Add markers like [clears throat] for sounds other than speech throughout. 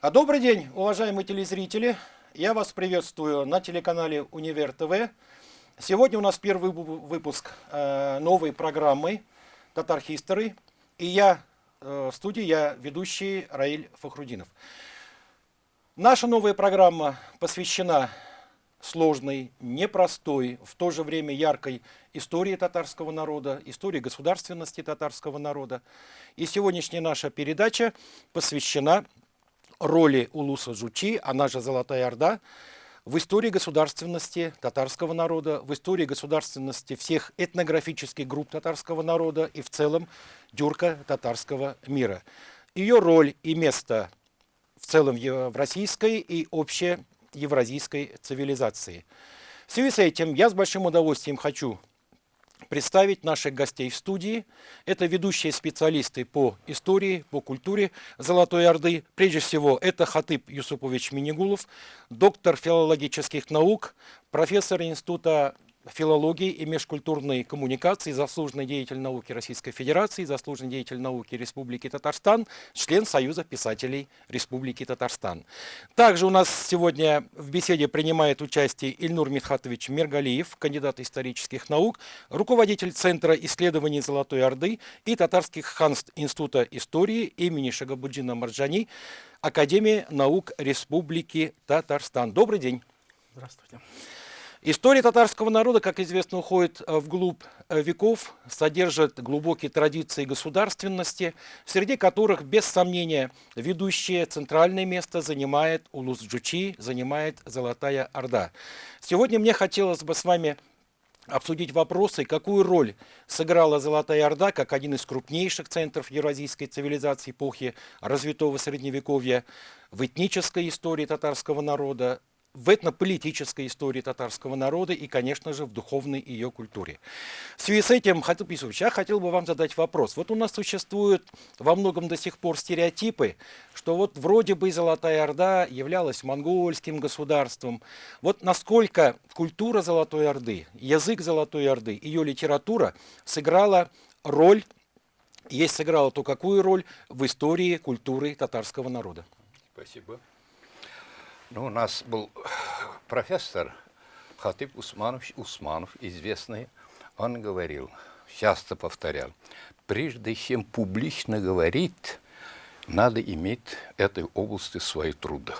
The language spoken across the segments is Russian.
А добрый день, уважаемые телезрители. Я вас приветствую на телеканале Универ ТВ. Сегодня у нас первый выпуск э, новой программы Татар History. И я э, в студии, я ведущий Раиль Фахрудинов. Наша новая программа посвящена сложной, непростой, в то же время яркой истории татарского народа, истории государственности татарского народа. И сегодняшняя наша передача посвящена роли Улуса Жучи, она же Золотая Орда, в истории государственности татарского народа, в истории государственности всех этнографических групп татарского народа и в целом дюрка татарского мира. Ее роль и место в целом в российской и общей евразийской цивилизации. В связи с этим я с большим удовольствием хочу представить наших гостей в студии. Это ведущие специалисты по истории, по культуре Золотой Орды. Прежде всего, это Хатып Юсупович Минигулов, доктор филологических наук, профессор Института филологии и межкультурной коммуникации, заслуженный деятель науки Российской Федерации, заслуженный деятель науки Республики Татарстан, член Союза писателей Республики Татарстан. Также у нас сегодня в беседе принимает участие Ильнур Митхатович Мергалиев, кандидат исторических наук, руководитель Центра исследований Золотой Орды и татарских ханств Института истории имени Шагабуджина Марджани, Академия наук Республики Татарстан. Добрый день. Здравствуйте. История татарского народа, как известно, уходит э, вглубь э, веков, содержит глубокие традиции государственности, среди которых, без сомнения, ведущее центральное место занимает Улус-Джучи, занимает Золотая Орда. Сегодня мне хотелось бы с вами обсудить вопросы, какую роль сыграла Золотая Орда как один из крупнейших центров евразийской цивилизации эпохи развитого Средневековья в этнической истории татарского народа, в этнополитической истории татарского народа и, конечно же, в духовной ее культуре. В связи с этим, Хатып Исович, я хотел бы вам задать вопрос. Вот у нас существуют во многом до сих пор стереотипы, что вот вроде бы Золотая Орда являлась монгольским государством. Вот насколько культура Золотой Орды, язык Золотой Орды, ее литература сыграла роль, есть сыграла то какую роль в истории культуры татарского народа? Спасибо. Ну, у нас был [sighs] профессор Хатип Усманович Усманов, известный. Он говорил, часто повторял, прежде чем публично говорить, надо иметь этой области свои труды,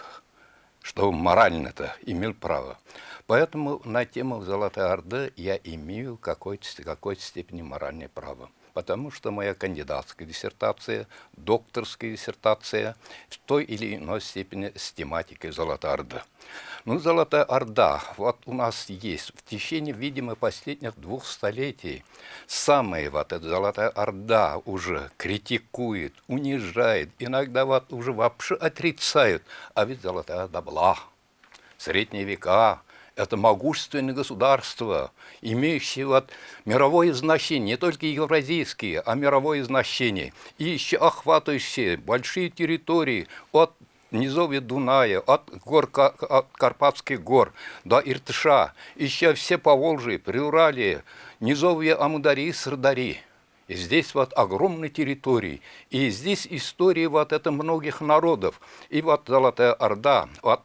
чтобы морально-то имел право. Поэтому на тему Золотая Орда я имею какой-то какой степени моральное право потому что моя кандидатская диссертация, докторская диссертация в той или иной степени с тематикой Золотая Орда. Ну, Золотая Орда, вот у нас есть в течение, видимо, последних двух столетий самая вот эта Золотая Орда уже критикует, унижает, иногда вот уже вообще отрицают, а ведь Золотая Орда была. Средние века, это могущественное государство, имеющее вот мировое значение, не только евразийские, а мировое значение, и еще охватывающее большие территории от низовья Дуная, от гор от Карпатских гор до Иртыша, еще все Поволжье, Приуралье, низовья Амудари и Сырдари. И здесь вот огромные территории, и здесь история вот это многих народов. И вот Золотая Орда, вот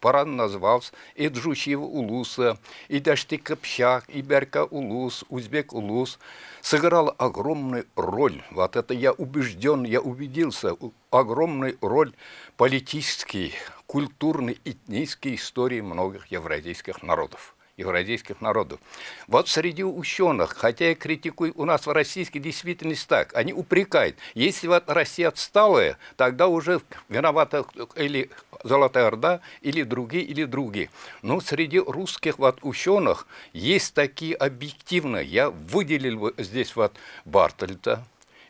Паран назвался и Джучив Улуса, и Дашти Копчак, и Берка Улус, Узбек Улус. Сыграл огромную роль, вот это я убежден, я убедился, огромную роль политической, культурной, этнической истории многих евразийских народов евразийских народов. Вот среди ученых, хотя я критикую, у нас в российской действительности так, они упрекают, если вот Россия отсталая, тогда уже виновата или Золотая Орда, или другие, или другие. Но среди русских вот ученых есть такие объективные, я выделил здесь вот Бартольта,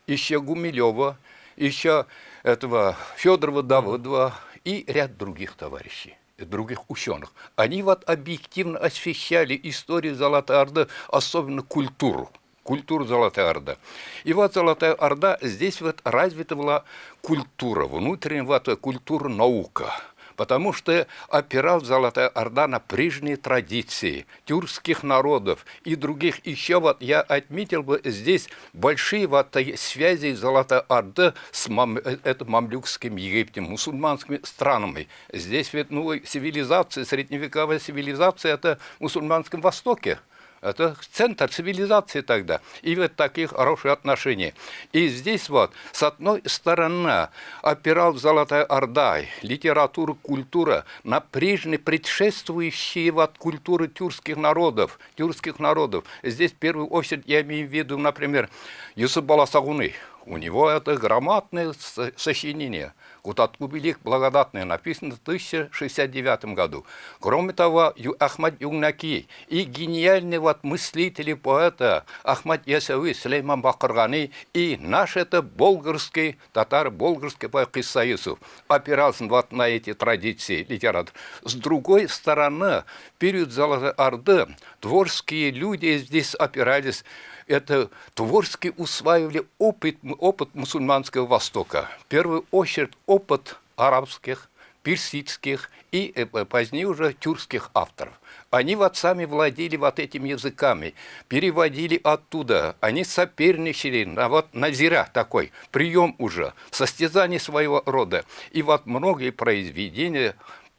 еще Гумилева, еще этого Федорова Давыдова и ряд других товарищей других ученых. Они вот объективно освещали историю Золотой Орды, особенно культуру культуру Золотая Орда. И вот Золотая Орда, здесь вот развита была культура, внутренняя вот культура наука. Потому что опирал Золотая Орда на прежние традиции тюркских народов и других. Еще вот я отметил бы здесь большие вот связи Золотой Орды с мам, э, это мамлюкским Египтом, мусульманскими странами. Здесь ведь ну, цивилизация, средневековая цивилизация, это в мусульманском Востоке. Это центр цивилизации тогда. И вот такие хорошие отношения. И здесь вот, с одной стороны, опирал Золотая Орда, литература, культура на прежние предшествующие вот культуры тюркских народов, тюркских народов. Здесь в первую очередь я имею в виду, например, Юсуп Баласагуны. У него это громадное сочинение – Кутаткубилик благодатный написано в 1069 году. Кроме того, Ахмад Югнаки и гениальный мыслитель и поэта Ахмад Ясави Слейман Бакыргани и наш это болгарский, татар болгарский поэт Юсуф опирался вот на эти традиции литературы. С другой стороны, период Золотой Орды творческие люди здесь опирались это творчески усваивали опыт, опыт мусульманского Востока. В первую очередь опыт арабских, персидских и э, позднее уже тюркских авторов. Они вот сами владели вот этими языками, переводили оттуда, они соперничали на вот на зира такой, прием уже, состязание своего рода. И вот многие произведения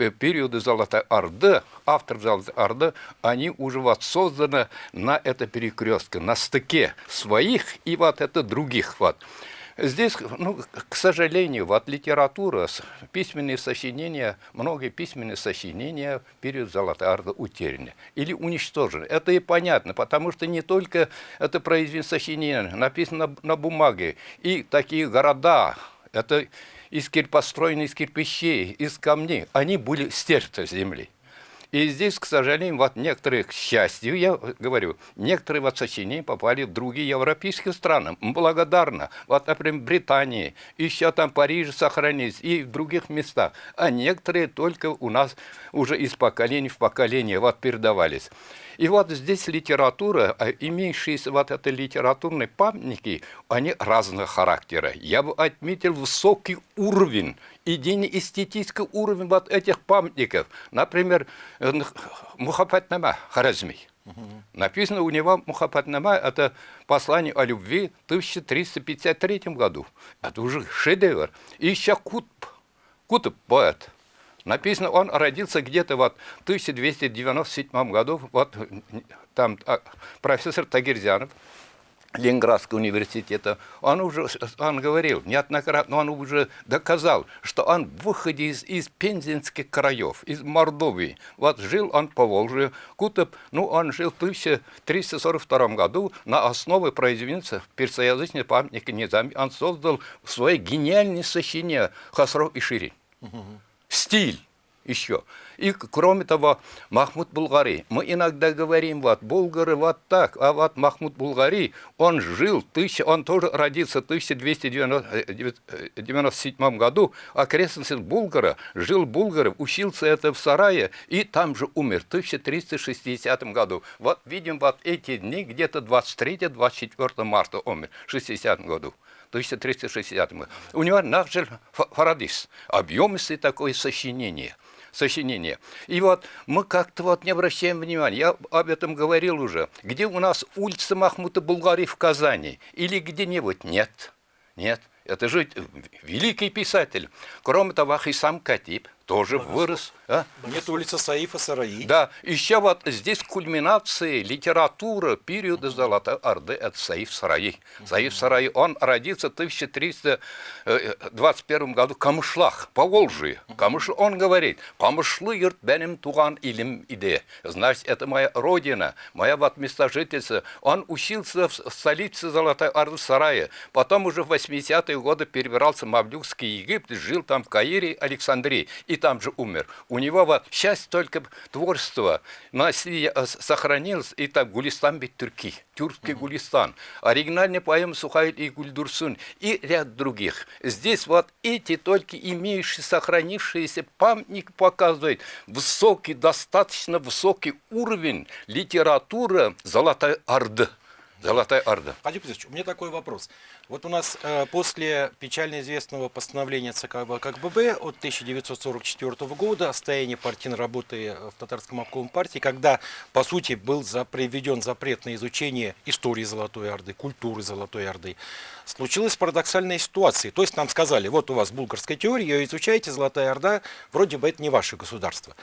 периоды Золотой Орды, автор Золотой Орды, они уже вот созданы на это перекрестке, на стыке своих и вот это других вот. Здесь, ну, к сожалению, вот литература, письменные сочинения, многие письменные сочинения период Золотой Орды утеряны или уничтожены. Это и понятно, потому что не только это произведение сочинения написано на, на бумаге, и такие города, это из построены из кирпичей, из камней, они были стерты с земли. И здесь, к сожалению, вот некоторые, к счастью, я говорю, некоторые вот сочинения попали в другие европейские страны. Благодарно. Вот, например, Британии, еще там Париж сохранились и в других местах. А некоторые только у нас уже из поколения в поколение вот передавались. И вот здесь литература, а имеющиеся вот это литературные памятники, они разного характера. Я бы отметил высокий уровень, идейно-эстетический уровень вот этих памятников. Например, э, Мухаббатнама Харазми. Написано у него Мухаббатнама, это послание о любви в 1353 году. Это уже шедевр. И еще Кутб, Кутб поэт, Написано, он родился где-то вот в 1297 году, вот там а, профессор Тагирзянов, Ленинградского университета, он уже, он говорил неоднократно, он уже доказал, что он выходе из, из пензенских краев, из Мордовии. Вот жил он по Волжье, Кутып, ну, он жил в 1342 году на основе произведения персоязычного памятника Низами. Он создал свое гениальное сочинение Хасров и Ширин. Угу стиль еще. И кроме того, Махмуд Булгари. Мы иногда говорим, вот, булгары вот так, а вот Махмуд Булгари, он жил, тысяча, он тоже родился в 1297 году, окрестности Булгара, жил Булгаров, учился это в Сарае, и там же умер в 1360 году. Вот видим, вот эти дни, где-то 23-24 марта умер, в 60 году. 1360 году. У него Нахджель Фарадис, объемистое такое сочинение сочинение. И вот мы как-то вот не обращаем внимания, я об этом говорил уже, где у нас улица Махмута Булгари в Казани или где-нибудь? Нет, нет. Это же великий писатель. Кроме того, Хисам Катиб тоже вырос. А? Нет улицы Саифа Сараи. Да, еще вот здесь кульминация литература периода Золотой Орды от Саиф Сараи. Саиф Сараи, он родился в 1321 году в Камышлах, по Волжье. Камыш, он говорит, Камышлы йырт бенем туган илим иде. Значит, это моя родина, моя вот место жительства. Он учился в столице Золотой Орды Сарая. Потом уже в 80-е годы перебирался в Мавлюкский Египет, жил там в Каире, Александрии. И там же умер. У него вот счастье только творчество на э, сохранилось, и там Гулистан бит Турки, тюркский Гулистан, оригинальный поэм Сухайль и Гульдурсун и ряд других. Здесь вот эти только имеющие сохранившиеся памятник показывают высокий, достаточно высокий уровень литературы Золотой Орды. Золотая Орда. Владимир Петрович, у меня такой вопрос. Вот у нас э, после печально известного постановления ЦК ВКБ от 1944 года о состоянии партийной работы в татарском обкоме партии, когда, по сути, был приведен запрет на изучение истории Золотой Орды, культуры Золотой Орды, случилась парадоксальная ситуация. То есть нам сказали, вот у вас булгарская теория, ее изучаете, Золотая Орда, вроде бы это не ваше государство.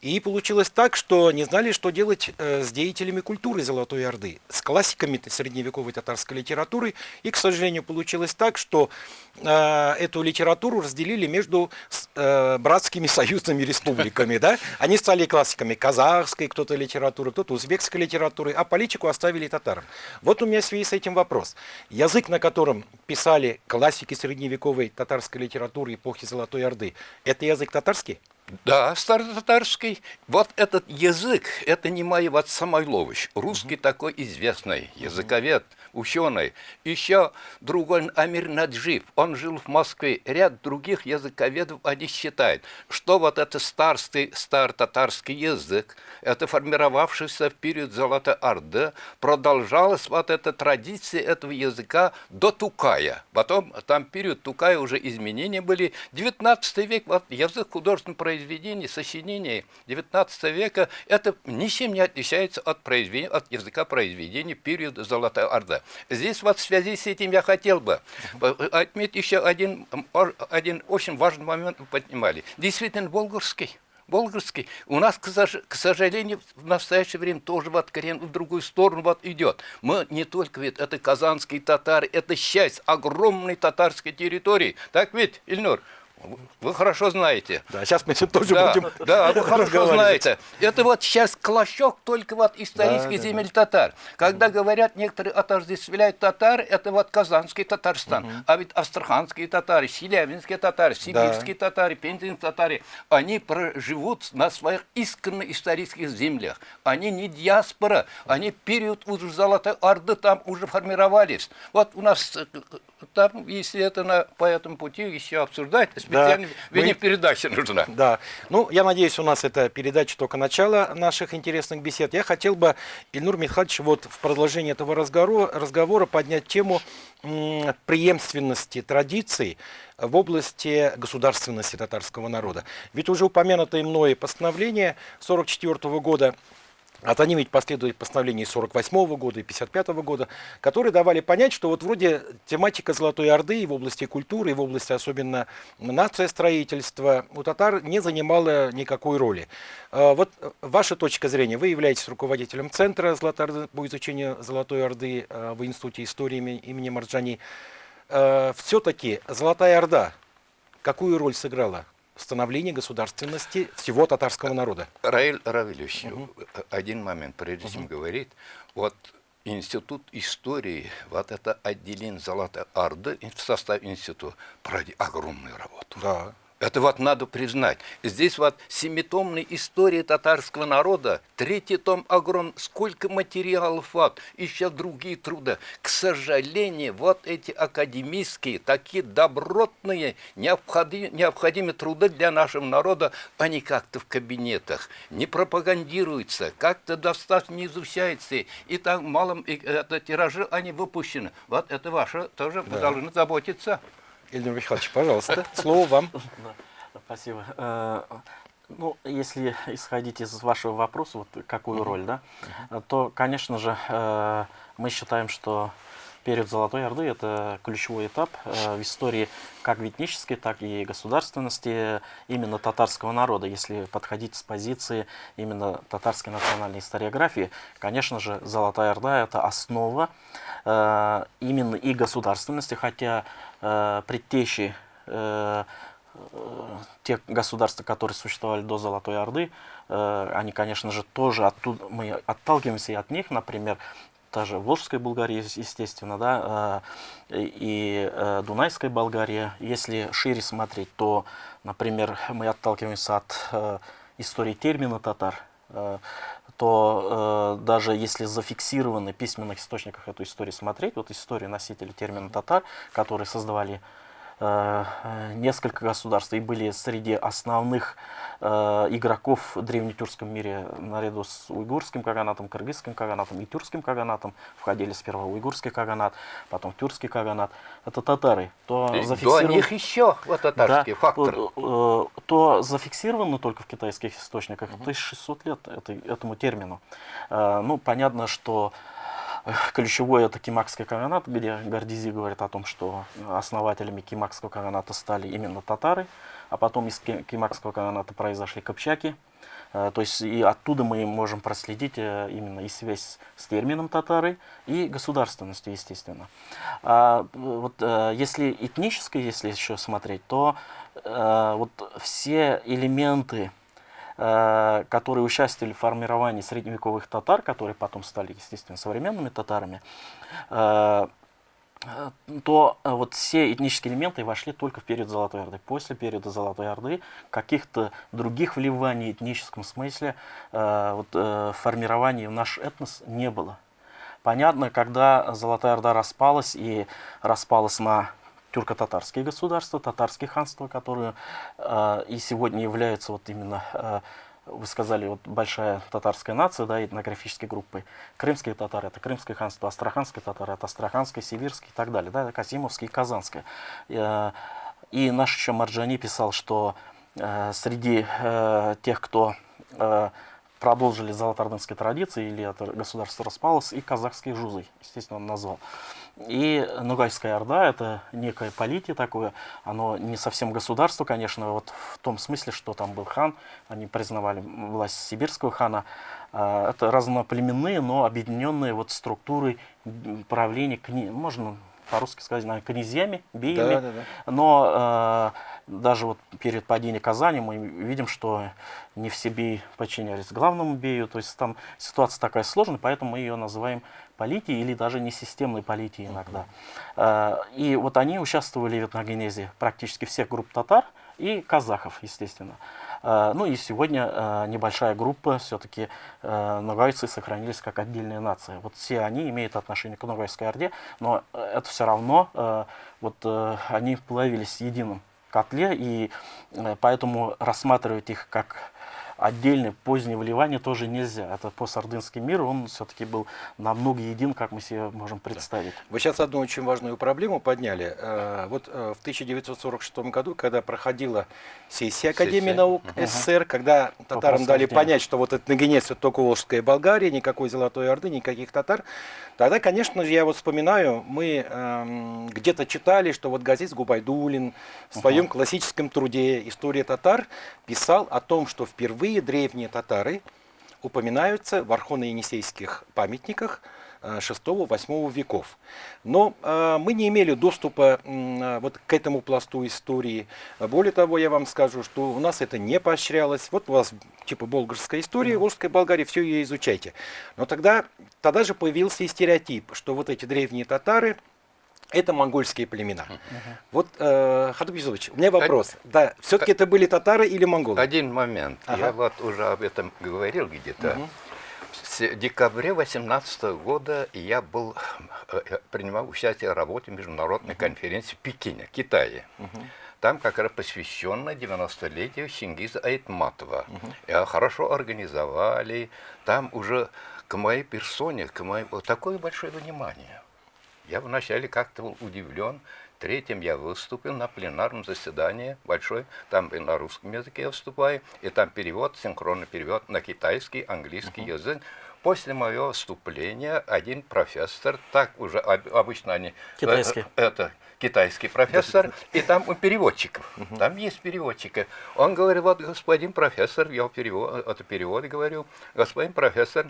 И получилось так, что не знали, что делать э, с деятелями культуры Золотой Орды, с классиками средневековой татарской литературы. И, к сожалению, получилось так, что э, эту литературу разделили между э, братскими союзными республиками. Да? Они стали классиками казахской кто-то литературы, кто-то узбекской литературы, а политику оставили татарам. Вот у меня в связи с этим вопрос. Язык, на котором писали классики средневековой татарской литературы эпохи Золотой Орды, это язык татарский? Да, старотатарский. Вот этот язык, это не Маеват Самойлович, русский угу. такой известный языковед, ученый. Еще другой Амир Наджиб, он жил в Москве. Ряд других языковедов, они считают, что вот этот старый, старо-татарский язык, это формировавшийся в период Золотой Орды, продолжалась вот эта традиция этого языка до Тукая. Потом там период Тукая уже изменения были. 19 век, вот язык художественного произведений, сочинений 19 века, это ничем не отличается от, произведения, от языка произведений периода Золотой Орды. Здесь вот в связи с этим я хотел бы отметить еще один, один очень важный момент вы поднимали. Действительно, болгарский. Болгарский. У нас, к сожалению, в настоящее время тоже вот корен в другую сторону вот идет. Мы не только ведь это казанские татары, это часть огромной татарской территории. Так ведь, Ильнур? Вы хорошо знаете. Да, сейчас мы тоже да, будем Да, вы хорошо знаете. Это вот сейчас клочок только вот исторических да, земель да, татар. Когда говорят, некоторые отождествляют татар, это вот казанский Татарстан. Угу. А ведь астраханские татары, челябинские татары, сибирские да. татары, пензенские татары, они проживут на своих исконно исторических землях. Они не диаспора, они период уже Золотой Орды там уже формировались. Вот у нас э, там, если это на, по этому пути еще обсуждать, специально да. Мы... передача нужна. Да. Ну, я надеюсь, у нас это передача только начало наших интересных бесед. Я хотел бы, Ильнур Михайлович, вот в продолжении этого разговора, разговора поднять тему преемственности традиций в области государственности татарского народа. Ведь уже упомянутое мной постановление 1944 года от они ведь последовали постановления 48 -го года и 55 -го года, которые давали понять, что вот вроде тематика Золотой Орды и в области культуры, и в области особенно нация строительства у татар не занимала никакой роли. А, вот ваша точка зрения, вы являетесь руководителем Центра Орды по изучению Золотой Орды а, в Институте истории имени Марджани. А, Все-таки Золотая Орда какую роль сыграла становления государственности всего татарского народа. Раиль Равильевич, угу. один момент, прежде чем угу. говорить, вот Институт истории, вот это отделение Золотой Орды в составе института проводит огромную работу. Да. Это вот надо признать. Здесь вот семитомная история татарского народа, третий том огромный, сколько материалов вот, еще другие труды. К сожалению, вот эти академические, такие добротные, необходимые, необходимые труды для нашего народа, они как-то в кабинетах не пропагандируются, как-то достаточно не изучаются, и там малым это, тиражи они выпущены. Вот это ваше тоже да. вы должны заботиться. Ильдар Михайлович, пожалуйста, слово вам. Спасибо. Э, ну, если исходить из вашего вопроса, вот какую роль, да, то, конечно же, э, мы считаем, что период Золотой Орды – это ключевой этап э, в истории как этнической, так и государственности именно татарского народа. Если подходить с позиции именно татарской национальной историографии, конечно же, Золотая Орда – это основа именно и государственности, хотя э, предтечи э, тех государств, которые существовали до Золотой Орды, э, они, конечно же, тоже оттуда, мы отталкиваемся и от них, например, та же Волжская Болгария, естественно, да, э, и э, Дунайская Болгария. Если шире смотреть, то, например, мы отталкиваемся от э, истории термина татар, э, то э, даже если зафиксированы в письменных источниках эту историю смотреть, вот историю носителей термина татар, которые создавали несколько государств и были среди основных э, игроков в древнетюркском мире наряду с уйгурским каганатом, кыргызским каганатом и тюркским каганатом. Входили сперва уйгурский каганат, потом тюркский каганат. Это татары. То И До зафиксирован- них еще вот татарский да, фактор. э, э, то зафиксировано только в китайских источниках 1600 лет этой- этому термину. Э, Ну, понятно, что э, ключевой это Кимакский каганат, где Гордизи говорит о том, что основателями Кимакского каганата стали именно татары, а потом из Ки- Кимакского каганата произошли копчаки. Э, То есть и оттуда мы можем проследить э, именно и связь с термином татары, и государственностью, естественно. А, э, вот если этнически, если еще смотреть, то вот все элементы, которые участвовали в формировании средневековых татар, которые потом стали, естественно, современными татарами, э, э, то э, вот все этнические элементы вошли только в период Золотой Орды. После периода Золотой Орды каких-то других вливаний в этническом смысле э, вот, э, формирования в наш этнос не было. Понятно, когда Золотая Орда распалась и распалась на тюрко-татарские государства, татарские ханства, которые э, и сегодня являются вот именно, э, вы сказали, вот большая татарская нация, да, этнографической группой. Крымские татары – это Крымское ханство, астраханские татары – это Астраханское, Сибирское и так далее, да, Казимовское и Казанское. Э, и наш еще Марджани писал, что э, среди э, тех, кто э, продолжили золотоордынской традиции, или это государство распалось, и казахские жузы, естественно, он назвал. И Ногайская Орда – это некое политие такое, оно не совсем государство, конечно, вот в том смысле, что там был хан, они признавали власть сибирского хана. А, Это разноплеменные, но объединенные вот структурой м, правления, можно по-русски сказать, наверное, князьями, биями. Да, да, да. Но э, даже вот перед падением Казани мы видим, что не все беи подчинялись главному бею. То есть там ситуация такая сложная, поэтому мы ее называем политией или даже несистемной политией иногда. Э, и вот они участвовали в этногенезе практически всех групп татар и казахов, естественно. Э, Ну и сегодня э, небольшая группа, все-таки э, ногайцы сохранились как отдельная нация. Вот все они имеют отношение к Ногайской Орде, но э, это все равно, вот э, они плавились в едином котле, и э, поэтому рассматривать их как отдельное позднее вливание тоже нельзя. Это постсардынский мир, он все-таки был намного един, как мы себе можем представить. Вы сейчас одну очень важную проблему подняли. Э, Вот э, в 1946 году, когда проходила сессия Академии Сессия. наук СССР, когда татарам дали освобождению. понять, что вот это нагонец это только Волжская Болгария, никакой Золотой Орды, никаких татар, тогда, конечно же, я вот вспоминаю, мы эм, где-то читали, что вот Газиз Губайдулин в своем классическом труде «История татар» писал о том, что впервые древние татары упоминаются в архоно-енисейских памятниках э, 6-8 веков. Но э, мы не имели доступа э, вот к этому пласту истории. Более того, я вам скажу, что у нас это не поощрялось. Вот у вас типа болгарская история, Волжская Болгария, все ее изучайте. Но тогда, тогда же появился и стереотип, что вот эти древние татары это монгольские племена. Вот, э, Хатуб у меня вопрос. Да, все-таки это были татары или монголы? Один момент. Ага. Я вот уже об этом говорил где-то. С декабря 18 года я был, э, принимал участие в работе международной конференции в Пекине, Китае. Там как раз посвященно 90-летию Чингиза Айтматова. Я хорошо организовали. Там уже к моей персоне, к вот такое большое внимание. Я вначале как-то был удивлен. Третьим я выступил на пленарном заседании большой, там и на русском языке я выступаю, и там перевод, синхронный перевод на китайский, английский язык. После моего выступления один профессор, так уже об- обычно они... э, Китайский. э, Это китайский профессор, и там у переводчиков, там есть переводчики. Он говорит, вот господин профессор, я перевод, это перевод говорю, господин профессор,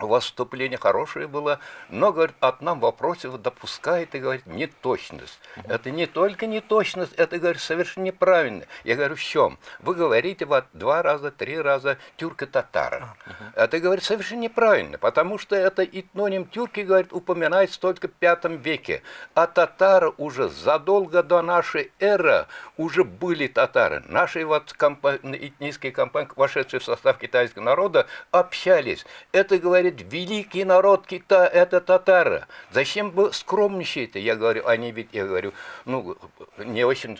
у вас вступление хорошее было, но, говорит, одном вопросе вы допускаете, говорит, неточность. Это не только неточность, это, говорит, совершенно неправильно. Я говорю, в чем? Вы говорите вот два раза, три раза тюрко-татара. Это, говорит, совершенно неправильно, потому что это этноним тюрки, говорит, упоминается только в пятом веке. А татары уже задолго до нашей эры уже были татары. Наши вот компа- этнические компании, вошедшие в состав китайского народа, общались. Это, говорит, говорит, великий народ Китая – это татары. Зачем вы скромничаете? Я говорю, они ведь, я говорю, ну, не очень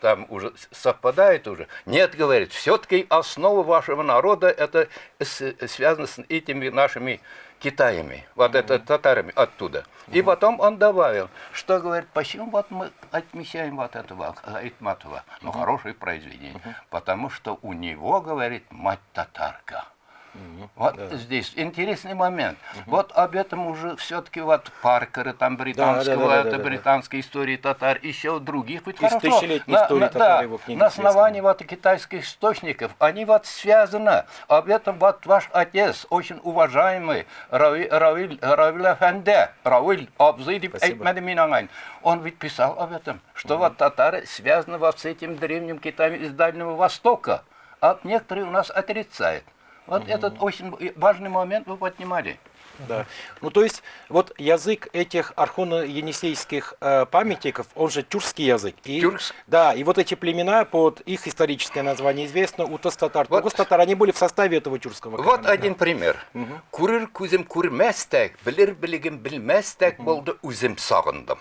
там уже совпадает уже. Нет, говорит, все-таки основа вашего народа это связано с этими нашими Китаями, вот это татарами оттуда. И потом он добавил, что говорит, почему вот мы отмечаем вот этого Айтматова, ну хорошее произведение, потому что у него, говорит, мать татарка. Вот да. здесь интересный момент. Угу. Вот об этом уже все-таки вот Паркеры, там британского, да, да, да, это да, да, британской да. истории татар, еще других. Ведь Из тысячелетней истории татар да, его книги На основании вот китайских источников, они вот связаны. Об этом вот ваш отец, очень уважаемый Равиль, Равиль, Равиль Афенде, Равиль Абзидип Эйкмедеминангайн, он ведь писал об этом, что угу. вот татары связаны вот с этим древним Китаем из Дальнего Востока. А некоторые у нас отрицают. Вот угу. этот очень важный момент вы поднимали. Да. Ну, то есть, вот язык этих архоно-енисейских э, памятников, он же тюркский язык. И, Тюркс? Да, и вот эти племена, под их историческое название известно, утас-татар. Вот. Тугус-татар, они были в составе этого тюркского. Вот один пример. Курыр кузем курместек, билир билигим билместек, болды узем сағындым.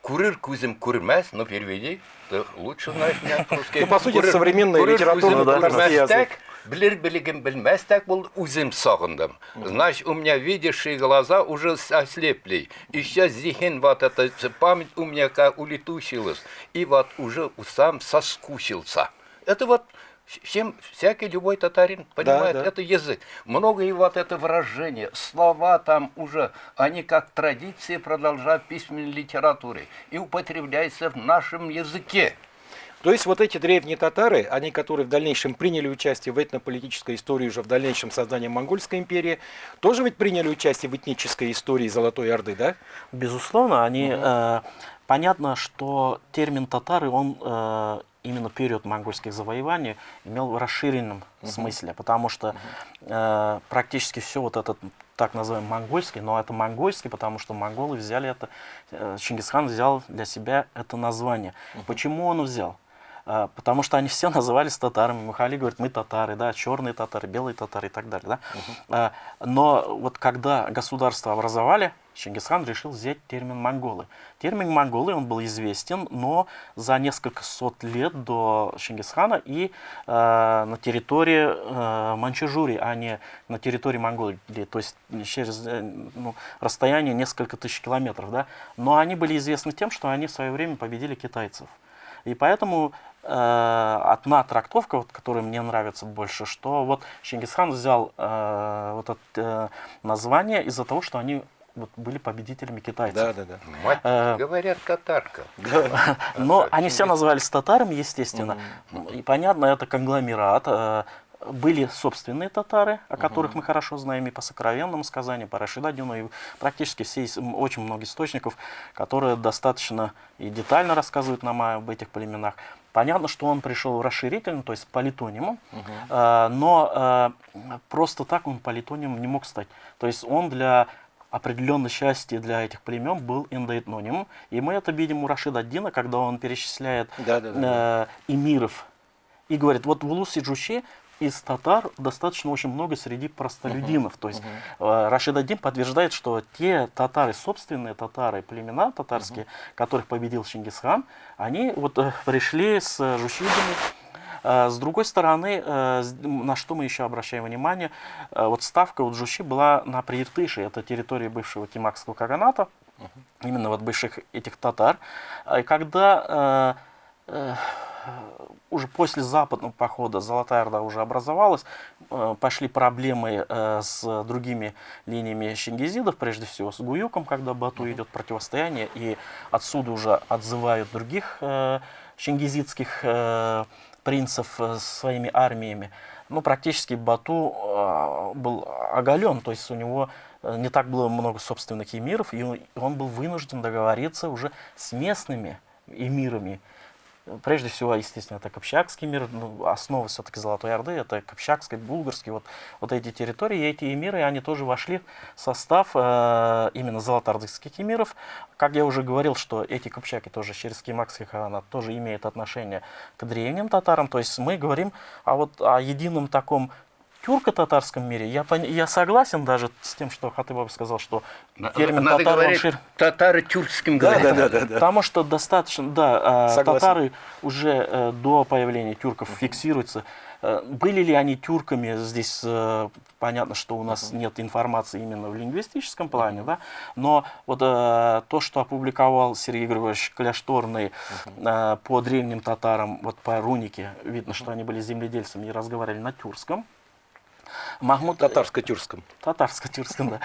Курир кузем курмес, ну переведи, ты лучше знаешь меня русский. Ну, по сути, современная литература, татарский язык. Білер білігін білместек был узим сағындым. Значит, у меня видящие глаза уже ослепли. И сейчас зихен вот эта память у меня как улетучилась. И вот уже сам соскучился. Это вот чем всякий любой татарин понимает, да, да. это язык. Много и вот это выражение, слова там уже, они как традиции продолжают письменной литературы и употребляются в нашем языке. То есть вот эти древние татары, они, которые в дальнейшем приняли участие в этнополитической истории уже в дальнейшем создании Монгольской империи, тоже ведь приняли участие в этнической истории Золотой Орды, да? Безусловно, они... Угу. Э, понятно, что термин татары, он э, именно период монгольских завоеваний имел в расширенном угу. смысле, потому что э, практически все вот этот так называемый монгольский, но это монгольский, потому что монголы взяли это, э, Чингисхан взял для себя это название. Угу. Почему он взял? А, потому что они все назывались татарами. Мухали говорит, мы татары, да, черные татары, белые татары и так далее. Да? Uh Но вот когда государство образовали, Чингисхан решил взять термин монголы. Термин монголы, он был известен, но за несколько сот лет до Чингисхана и э, на территории э, Манчжурии, а не на территории Монголии, то есть через э, ну, расстояние несколько тысяч километров. Да? Но они были известны тем, что они в свое время победили китайцев. И поэтому э, одна трактовка, вот, которая мне нравится больше, что вот Чингисхан взял э, вот это э, название из-за того, что они вот, были победителями китайцев. Да, да, да. Мать, э, говорят, татарка. [laughs] Но они все назывались татарами, естественно. И понятно, это конгломерат. Э, были собственные татары, о которых мы хорошо знаем и по сокровенному сказанию, по Рашидадину, и практически все, очень много источников, которые достаточно и детально рассказывают нам об этих племенах. Понятно, что он пришел расширительно, то есть политонимом, угу. э, но э, просто так он политонимом не мог стать. То есть он для определенной части для этих племен был индоэтнонимом. И мы это видим у Рашида Дина, когда он перечисляет да, да, да. Э, эмиров. И говорит, вот в Улус-Сиджуши из татар достаточно очень много среди простолюдинов. Uh -huh. То есть uh -huh. э, Рашид подтверждает, что те татары, собственные татары, племена татарские, uh -huh. которых победил Чингисхан, они вот э, пришли с жушидами. Э, с другой стороны, на что мы еще обращаем внимание, вот ставка у Джуши была на Прииртыше, это территория бывшего Кимакского каганата, uh -huh. именно вот бывших этих татар. Когда уже после западного похода Золотая Орда уже образовалась, э, пошли проблемы э, с другими линиями шингизидов, прежде всего с Гуюком, когда Бату идет противостояние, и отсюда уже отзывают других э, шингизидских принцев своими армиями. Ну, практически Бату был оголен, то есть у него не так было много собственных эмиров, и он был вынужден договориться уже с местными эмирами, Прежде всего, естественно, это Копчакский мир, ну, основа все-таки Золотой Орды, это Копчакский, Булгарский, вот, вот эти территории, эти эмиры, они тоже вошли в состав э, именно золотоордынских эмиров. Как я уже говорил, что эти Копчаки тоже через Кимакский ханат тоже имеют отношение к древним татарам, то есть мы говорим о, вот, о едином таком тюрко-татарском мире, я, пон- я согласен даже с тем, что Хатыбаб сказал, что термин Надо татар, он говорить шир- татары тюркским Да, говорить. да, да, да, да. Потому что достаточно, да, а, Согласен. татары уже э, до появления тюрков фиксируются. Э, Были ли они тюрками, здесь э, понятно, что у нас нет информации именно в лингвистическом плане, да, но вот э, то, что опубликовал Сергей Григорьевич Кляшторный э, по древним татарам, вот по рунике, видно, что они были земледельцами и разговаривали на тюркском. Махмуд Татарско-тюркском. Татарско-тюркском,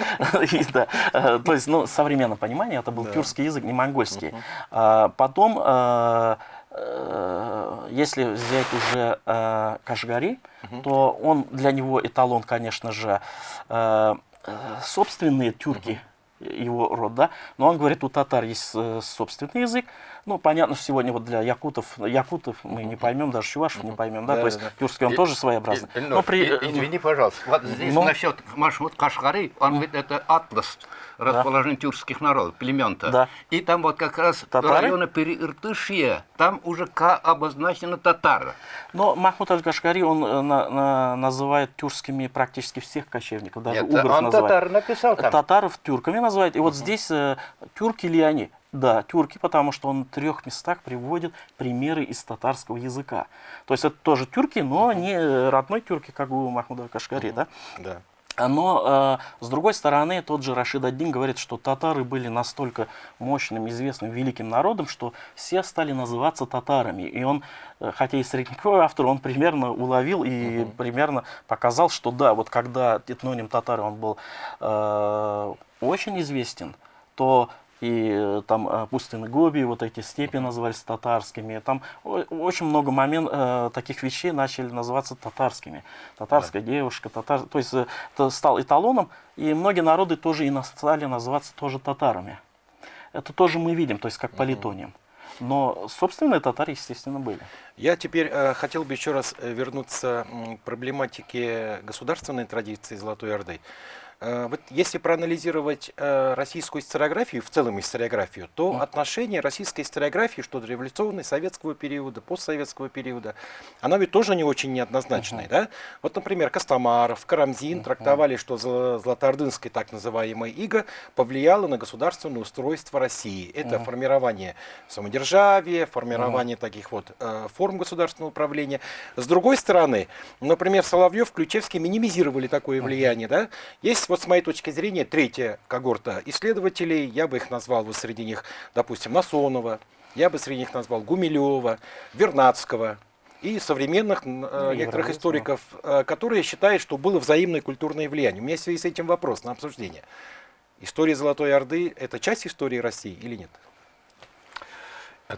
[laughs] да. То есть, ну, в современном понимании это был тюркский язык, не монгольский. А, Потом, э, э, если взять уже э, Кашгари, то он для него эталон, конечно же, собственные тюрки, его род, да, но он говорит, у татар есть собственный язык, ну, понятно, что сегодня вот для якутов, якутов мы не поймем, даже чувашев не поймем, да, Да, то есть да, да. тюркский он И- тоже своеобразный. И- Но при, и- извини, пожалуйста, вот здесь ну- насчет маршрут Кашгары, он ведь это атлас расположения тюркских народов, племен-то. Да. И там вот как раз Татары? районы Переиртышья, там уже ка обозначено татары. Но Махмуд Аль-Кашгари, он э, на- на- называет тюркскими практически всех кочевников, даже Нет, угров он называет. татар написал там. Татаров тюрками называют. И вот здесь э, тюрки ли они? Да, тюрки, потому что он в трех местах приводит примеры из татарского языка. То есть это тоже тюрки, но не родной тюрки, как у Махмуда Кашгари, да? Да. Но, э, с другой стороны, тот же Рашид Аддин говорит, что татары были настолько мощным, известным, великим народом, что все стали называться татарами. И он, э, хотя и средневековый автор, он примерно уловил и примерно показал, что да, вот когда этноним татары, он был э, очень известен, то и э, там э, пустыны Гоби, вот эти степи назывались татарскими. Там очень много момент, э, таких вещей начали называться татарскими. Татарская девушка, татар... то есть это стал эталоном, и многие народы тоже и стали называться тоже татарами. Это тоже мы видим, то есть как по литониям. Но собственные татары, естественно, были. Я теперь э, хотел бы еще раз вернуться к проблематике государственной традиции Золотой Орды. Э, вот если проанализировать э, российскую историографию, в целом историографию, то отношение российской историографии, что до революционной, советского периода, постсоветского периода, оно ведь тоже не очень неоднозначное. Да? Вот, например, Костомаров, Карамзин трактовали, что золо- золотоордынское так называемое иго повлияло на государственное устройство России. Это формирование самодержавия, формирование таких вот э, форм государственного управления. С другой стороны, например, Соловьев, Ключевский минимизировали такое влияние. Да? Есть, вот с моей точки зрения, третья когорта исследователей, я бы их назвал вот среди них, допустим, Насонова, я бы среди них назвал Гумилева, Вернадского и современных э, некоторых историков, э, которые считают, что было взаимное культурное влияние. У меня в связи с этим вопрос на обсуждение. История Золотой Орды – это часть истории России или нет?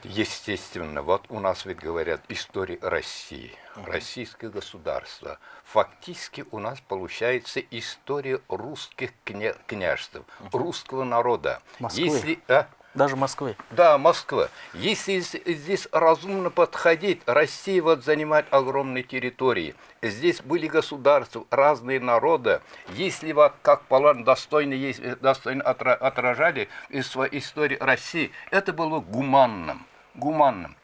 Естественно. Вот у нас ведь говорят история России, российское государство. Фактически у нас получается история русских кня- княжеств, русского народа. Москвы. Если, а? Даже Москвы. Да, Москва. Если здесь разумно подходить, Россия вот занимает огромные территории. Здесь были государства, разные народы. Если вот как план достойно, есть, э, достойно отра- отражали из своей истории России, это было гуманным. Гуманным.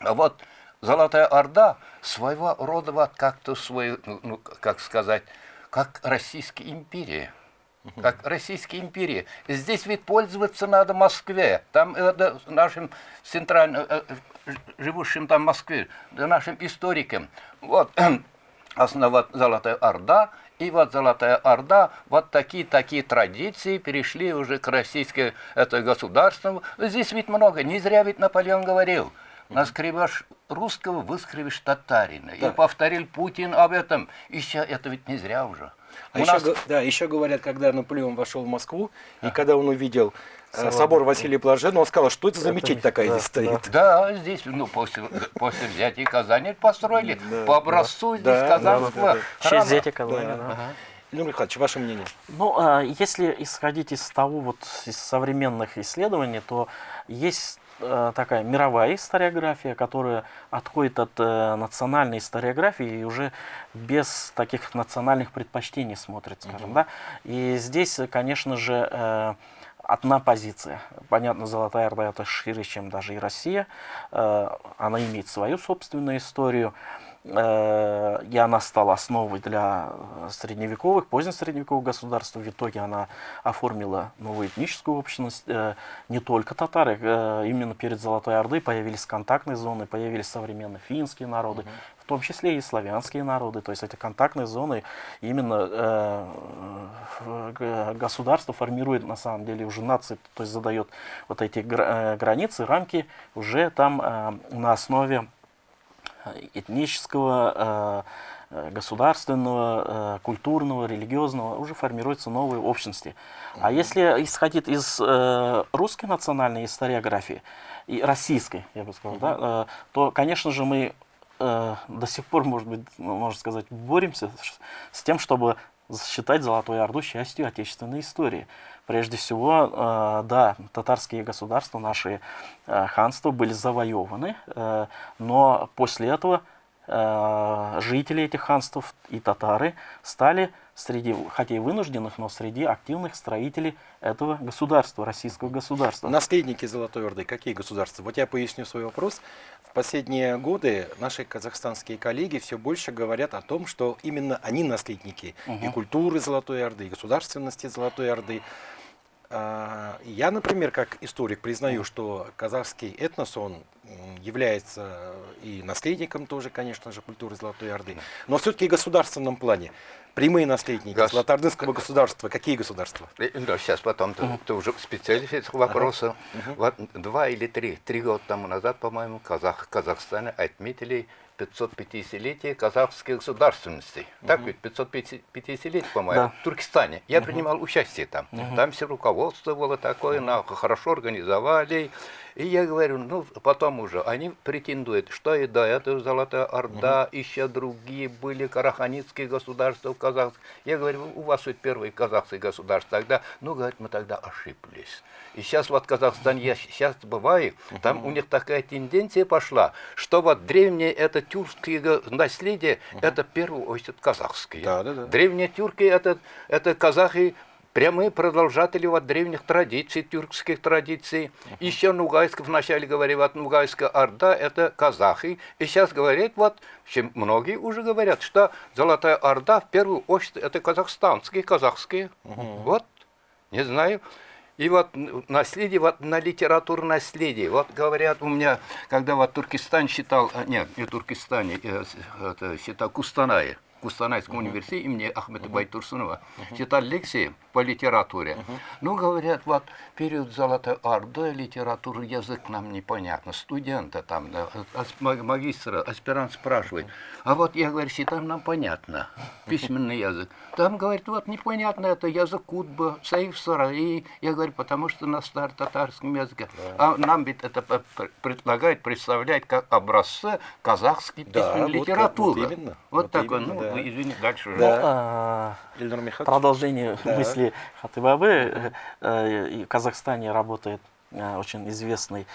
А вот Золотая Орда своего рода вот как-то свой, ну, ну, как сказать, как Российская империя. Как Российская империя. Здесь ведь пользоваться надо Москве. Там э, да, нашим центральным, э, э, живущим там в Москве, нашим историкам. Вот [clears throat] основа Золотая Орда, и вот Золотая Орда, вот такие-такие традиции перешли уже к российскому это государству. Здесь ведь много, не зря ведь Наполеон говорил, наскребешь русского, выскребешь татарина. И Да. повторил Путин об этом. Еще это ведь не зря уже. А У еще, нас- да, еще говорят, когда Наполеон вошел в Москву, и когда он увидел э, Собор. собор Василия Блаженного, он сказал, что это за мечеть такая да, здесь стоит. Да, здесь, ну, после, после взятия Казани построили по образцу здесь да, казанского да, да, да. В честь храма. взятия Казани, да. Ага. Ильнур Михайлович, ваше мнение? Ну, а, если исходить из того, вот из современных исследований, то есть такая мировая историография, которая отходит от э, национальной историографии и уже без таких национальных предпочтений смотрит, скажем, да. И здесь, э, конечно же, э, одна позиция. Понятно, Золотая Орда это шире, чем даже и Россия. Э, Она имеет свою собственную историю. э, и она стала основой для э, средневековых, позднесредневековых государств. В итоге она оформила новую этническую общность. Э, не только татары, э, именно перед Золотой Ордой появились контактные зоны, появились современные финские народы, в том числе и славянские народы. То есть эти контактные зоны именно э, э, государство формирует на самом деле уже нации, то есть задает вот эти гра- э, границы, рамки уже там э, на основе этнического, э, э, государственного, э, культурного, религиозного уже формируются новые общности. А если исходить из русской национальной историографии и российской, я бы сказал, да, то, конечно же, мы до сих пор, может быть, ну, можно сказать, боремся с тем, чтобы считать Золотую Орду частью отечественной истории. Прежде всего, э, да, татарские государства, наши э, ханства были завоеваны, э, но после этого жители этих ханств и татары стали среди, хотя и вынужденных, но среди активных строителей этого государства, российского государства. Наследники Золотой Орды, какие государства? Вот я поясню свой вопрос. В последние годы наши казахстанские коллеги все больше говорят о том, что именно они наследники и культуры Золотой Орды, и государственности Золотой Орды. А, Я, например, как историк признаю, что казахский этнос, он является и наследником тоже, конечно же, культуры Золотой Орды, но все-таки в государственном плане. Прямые наследники Гос- Золотоордынского государства, какие государства? Э, Да, сейчас потом ты, ты уже специалист этих вопросов. Вот два или три, три года тому назад, по-моему, Казах, Казахстане отметили 550-летие казахской государственности. Так ведь 550-летие, по-моему, Да. в Туркестане. Я принимал участие там. Там все руководство было такое, на, хорошо организовали. И я говорю, ну, потом уже, они претендуют, что и до этого Золотая Орда, еще другие были караханитские государства в Казахстане. Я говорю, у вас ведь первые казахские государства тогда, ну, говорит, мы тогда ошиблись. И сейчас вот Казахстан, я сейчас бываю, там у них такая тенденция пошла, что вот древнее это тюркские го- наследие, это в первую очередь казахские. Да, да, да. Древние тюрки это, это казахи, прямые продолжатели вот древних традиций, тюркских традиций. Еще Нугайск, вначале говорили, вот Нугайская Орда это казахи. И сейчас говорят, вот, чем многие уже говорят, что Золотая Орда в первую очередь это казахстанские, казахские. Вот, не знаю. И вот наследие, вот на литературу наследие. Вот говорят у меня, когда вот Туркестан считал, а, нет, не Туркестане, э, это, считал Кустанае, Кустанайском университете имени Ахмеда Байтурсунова, читал лекции по литературе. Ну, говорят, вот период Золотой Орды литературы, язык нам непонятно. Студента там, да, ма- магистра, аспирант спрашивает. А вот я говорю, считаем нам понятно, письменный язык. Там, говорит, вот непонятно, это язык Кутба, Саиф Сараи. Я говорю, потому что на старо-татарском языке. А нам ведь это п- п- предлагают представлять как образцы казахской Да, письменной вот как- литературы. вот именно, Вот вот такой, ну, да. вы извини, дальше уже. Ну, Да. а, Ильнар Михайлович? Продолжение Да. мысли Хатыбабы. Э, э, В Казахстане работает э, очень известный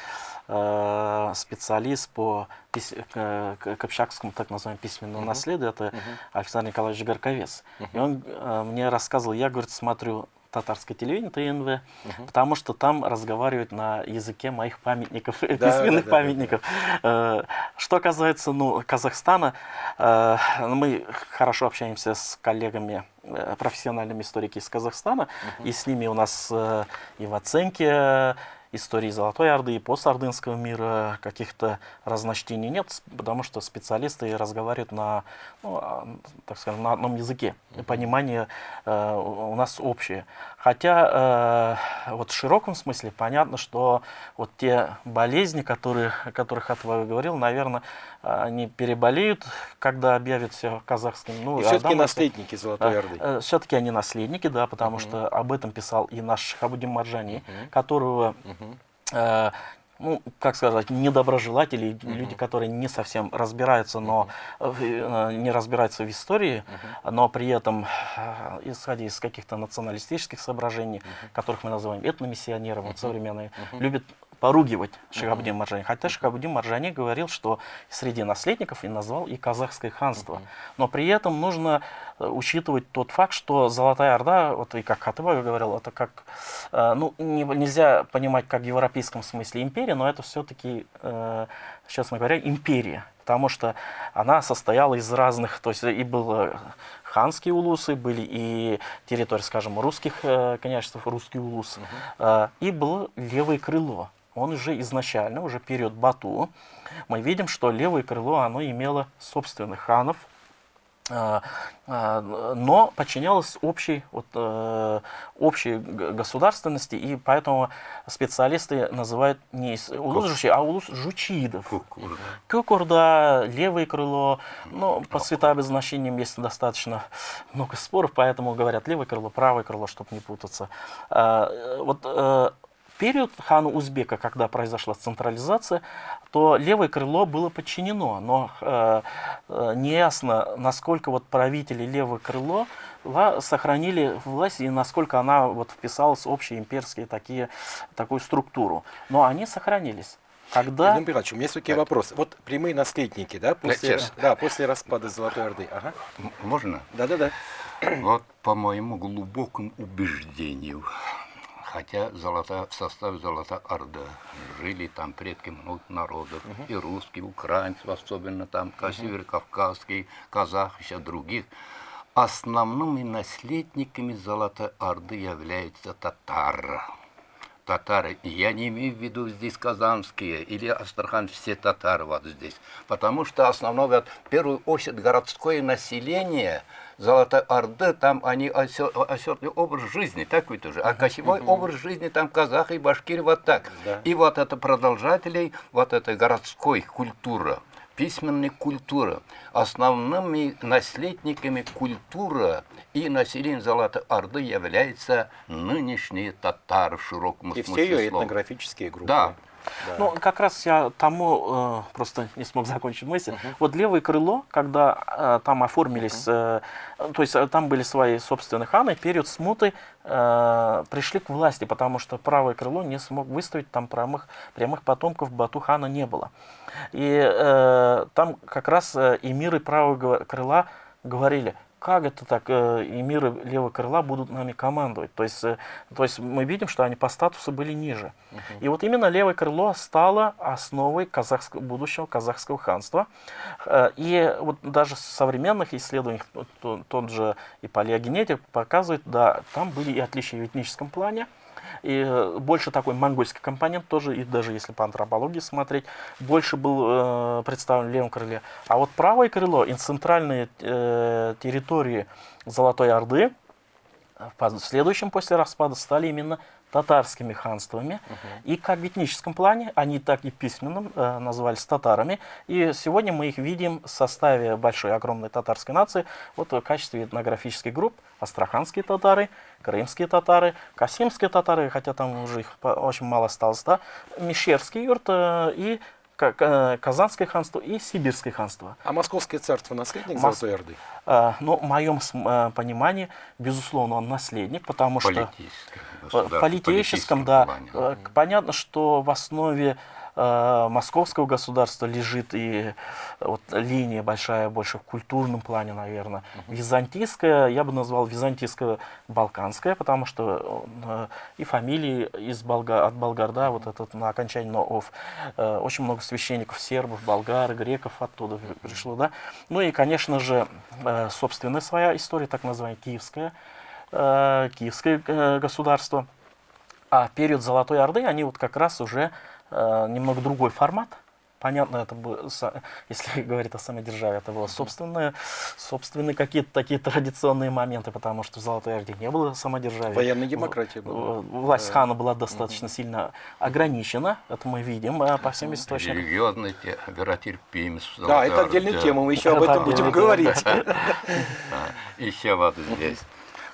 э, специалист по пис- к, к- кыпчакскому так называемому письменному наследию. Это Александр Николаевич Горковец. И он э, мне рассказывал, я, говорит, смотрю татарское телевидение, ТНВ, потому что там разговаривают на языке моих памятников, [laughs] письменных да, да, памятников. Э, Что касается ну, Казахстана, э, мы хорошо общаемся с коллегами, э, профессиональными историками из Казахстана, и с ними у нас и в оценке истории Золотой Орды и постордынского мира каких-то разночтений нет, потому что специалисты разговаривают на, ну, а, так скажем, на одном языке. Понимание э, у нас общее. Хотя э, вот в широком смысле понятно, что вот те болезни, которые, о которых Атва говорил, наверное, они переболеют, когда объявят все казахским. Ну, И а все-таки наследники Золотой Орды. все-таки они наследники, да, потому что об этом писал и наш Шахабудин Марджани, которого, э, ну, как сказать, недоброжелатели, люди, которые не совсем разбираются, но в- э, не разбираются в истории, но при этом, э, исходя из каких-то националистических соображений, которых мы называем этномиссионером, вот современные, любят поругивать Шахабудин Марджани. Хотя Шахабудин Марджани говорил, что среди наследников и назвал и казахское ханство. Но при этом нужно э, учитывать тот факт, что Золотая Орда, вот и как Хатыба говорил, это как, э, ну, не- нельзя понимать как в европейском смысле империя, но это все-таки, честно говоря, империя. потому что она состояла из разных, то есть и было ханские улусы, были и территории, скажем, русских э, княжеств, русский улус, э, и было левое крыло. Он уже изначально, уже период Бату, мы видим, что левое крыло, оно имело собственных ханов, а, а, но подчинялось общей, вот, э, общей государственности, и поэтому специалисты называют не улус жучи, а улус жучидов. Кукур. Левое крыло, ну, по цветообозначениям есть достаточно много споров, поэтому говорят левое крыло, правое крыло, чтобы не путаться. А, э, Вот э, период хана Узбека, когда произошла централизация, то левое крыло было подчинено, но э, э, неясно, насколько вот правители левое крыло сохранили власть и насколько она вот вписалась в общие имперские такие, такую структуру. Но они сохранились. Когда... Илья Михайлович, у меня есть такие вопросы. Вот прямые наследники, да, после, честно. да, после распада Золотой Орды. Ага. Можно? Да-да-да. Вот по моему глубокому убеждению, хотя золота, в составе Золота Орда жили там предки многих народов, и русские, украинцы, особенно там, uh северокавказские, казах, еще других, основными наследниками Золотой Орды являются татары. Татары, я не имею в виду здесь казанские или Астрахань, все татары вот здесь. Потому что основное, вот, в первую очередь, городское население Золотой Орды, там они осёрный образ жизни, такой тоже. А кочевой образ жизни там казахи и башкиры вот так. Да. И вот это продолжателей вот этой городской культуры, письменной культуры, основными наследниками культуры и населения Золотой Орды являются нынешние татары в широком И все смысле ее слова. этнографические группы. Да. Да. Ну, как раз я тому э, просто не смог закончить мысль. Вот левое крыло, когда э, там оформились, э, то есть э, там были свои собственные ханы, период смуты э, пришли к власти, потому что правое крыло не смог выставить, там прямых, прямых потомков Бату хана не было. И э, там как раз э, эмиры правого крыла говорили, как это так, э, эмиры левого крыла будут нами командовать. То есть, э, то есть мы видим, что они по статусу были ниже. И вот именно левое крыло стало основой казахского, будущего казахского ханства. Э, И вот даже в современных исследованиях, вот то- тот же и палеогенетик показывает, да, там были и отличия в этническом плане, и э, больше такой монгольский компонент тоже, и даже если по антропологии смотреть, больше был э, представлен в левом крыле. А вот правое крыло и центральные э, территории Золотой Орды в последующем после распада стали именно татарскими ханствами. И как в этническом плане, они так и письменным э, назывались татарами. И сегодня мы их видим в составе большой, огромной татарской нации вот в качестве этнографических групп. Астраханские татары, крымские татары, касимские татары, хотя там уже их очень мало осталось, да, Мещерский юрт э, и Казанское ханство и Сибирское ханство. А Московское царство наследник Мос- Золотой Орды? Э, Но в моем э, понимании, безусловно, он наследник, потому что Политическое в политическом, политическом да. плане. К- Понятно, что в основе московского государства лежит и э, вот линия большая, больше в культурном плане, наверное. Византийская, я бы назвал византийско-балканская, потому что э, и фамилии из Болга, от болгар, да, вот этот на окончании на ов. Э, очень много священников, сербов, болгар, греков оттуда пришло, да. Ну и, конечно же, э, собственная своя история, так называемая киевская, э, киевское э, государство. А период Золотой Орды, они вот как раз уже э, немного другой формат. Понятно, это было, со- если [laughs] говорить о самой державе, это было собственные, собственные какие-то такие традиционные моменты, потому что в Золотой Орде не было самодержавия. Военная демократия была. Власть хана была достаточно сильно ограничена, это мы видим э, по всем источникам. Религиозная те- веротерпимость. в Да, это отдельная Орде. тема, мы еще об Это этом будем отдельная говорить. [laughs] Еще вот здесь.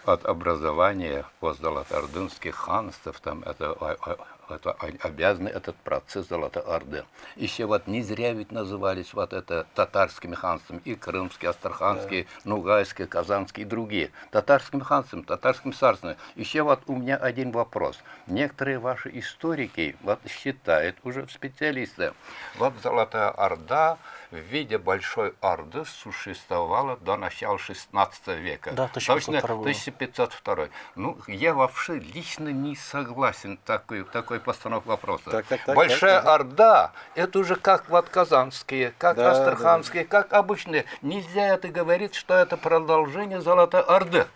От образования постзолотоордынских ханств, там это, а- а- это обязаны этот процесс Золотой Орды. Еще вот не зря ведь назывались вот это татарскими ханствами, и крымские, астраханские, нугайские, казанские и другие. Татарским ханством, татарским царством. Еще вот у меня один вопрос. Некоторые ваши историки вот считают, уже специалисты, вот Золотая Орда в виде большой орды существовала до начала 16 века. Да, 1502 Точно, года. 1502. Ну, я вообще лично не согласен такой, такой постановкой вопроса. Так, так, так, Большая так, так. Орда, это уже как вот казанские, как Да, астраханские, как обычные. Нельзя это говорить, что это продолжение Золотой Орды.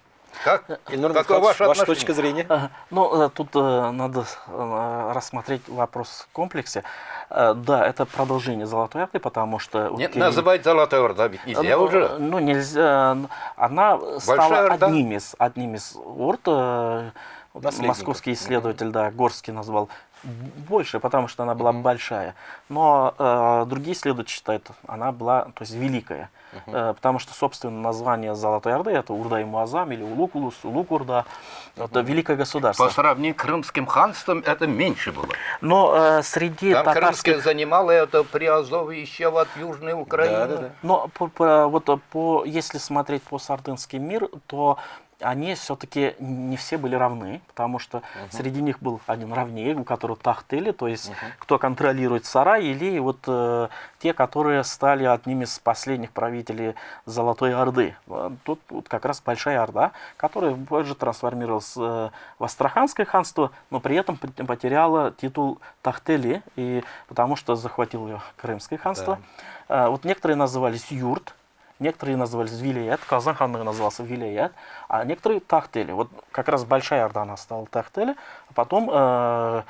Как? [laughs] Ильнур Какое Михайлович, ваше ваша отношение? точка зрения? Ну, э, тут э, надо э, рассмотреть вопрос в комплексе. Да, это продолжение Золотой Орды, потому что... Нет, Кирилл- называть Золотой Орда ведь нельзя ну, уже. Ну, нельзя. Она стала Орда? одним из, одним из орд. Московский исследователь, да, Горский назвал больше, потому что она была большая. Но э, другие исследователи считают, она была, то есть, великая. Э, потому что, собственно, название Золотой Орды это Урда и Муазам или Улукулус, Улукурда. Это великое государство. По сравнению с Крымским ханством это меньше было. Но э, среди Там татарских... Крымское занимало это Приазовье еще вот Южной Украины. Да, да, да. Но по, по- вот по, если смотреть по Сардынский мир, то они все-таки не все были равны, потому что среди них был один равнее, у которого тахтели, то есть кто контролирует сарай, или вот э, те, которые стали одними из последних правителей Золотой Орды. Э, Тут вот как раз Большая Орда, которая позже трансформировалась э, в Астраханское ханство, но при этом пот- потеряла титул Тахтели, и, потому что захватил ее Крымское ханство. Э, Вот некоторые назывались Юрт, Некоторые назывались Вилият, Казан ханлығы назывался Вилият, а некоторые Тахтели. Вот как раз Большая Орда стала Тахтели, а потом э,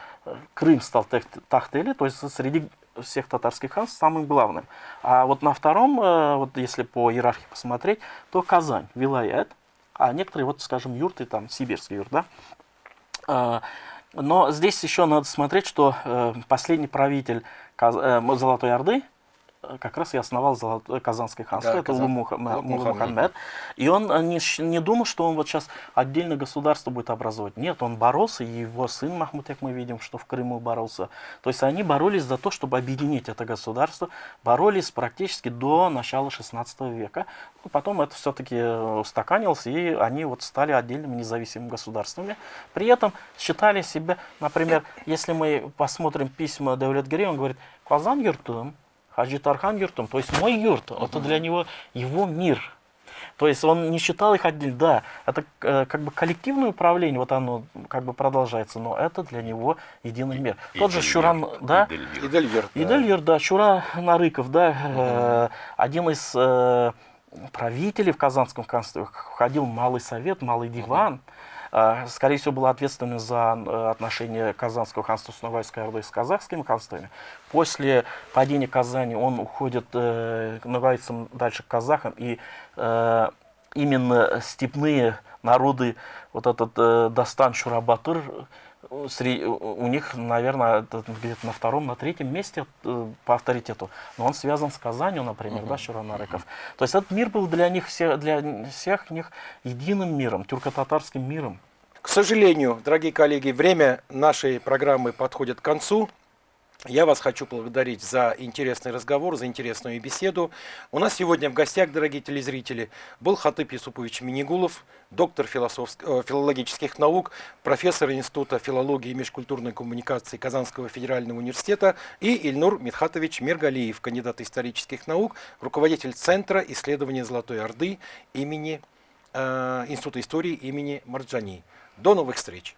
Крым стал Тахтели, то есть среди всех татарских ханств самым главным. А вот на втором, э, вот если по иерархии посмотреть, то Казань, Вилаят, а некоторые, вот скажем, юрты, там, сибирский юрт, да, а, Но здесь еще надо смотреть, что э, последний правитель Каз- э, Золотой Орды э, как раз и основал Золотое Казанское ханство, Да, это Казан- Мухаммед. И он э, не, не думал, что он вот сейчас отдельно государство будет образовать. Нет, он боролся, и его сын Махмуд, как мы видим, что в Крыму боролся. То есть они боролись за то, чтобы объединить это государство, боролись практически до начала 16 века. Ну, Потом это все-таки устаканилось, и они вот стали отдельными независимыми государствами. При этом считали себя, например, если мы посмотрим письма Давлет Гири, он говорит, Казан юртум, Хаджи Тархан юртум, то есть мой юрт, это для него его мир. То есть он не считал их отдельно. Да, это э, как бы коллективное управление, вот оно как бы продолжается, но это для него единый мир. Тот же Шуран, да, Идельверт. Идельверт. да. Да, Шура Нарыков, да, э, один из э, правителей в Казанском ханстве, входил в Малый Совет, Малый Диван, Э, скорее всего, был ответственным за э, отношения Казанского ханства с Новайской Ордой с казахскими ханствами. После падения Казани он уходит э, к новайцам дальше к казахам, и э, именно степные народы, вот этот э, Дастан Шурабатыр, у них, наверное, где-то на втором, на третьем месте э, по авторитету. Но он связан с Казанью, например, да, Шуранарыков. То есть этот мир был для них, все, для всех них единым миром, тюрко-татарским миром. К сожалению, дорогие коллеги, время нашей программы подходит к концу. Я вас хочу благодарить за интересный разговор, за интересную беседу. У нас сегодня в гостях, дорогие телезрители, был Хатып Юсупович Минигулов, доктор э, филологических наук, профессор Института филологии и межкультурной коммуникации Казанского федерального университета и Ильнур Мидхатович Миргалиев, кандидат исторических наук, руководитель Центра исследования Золотой Орды имени э, Института истории имени Марджани. До новых встреч!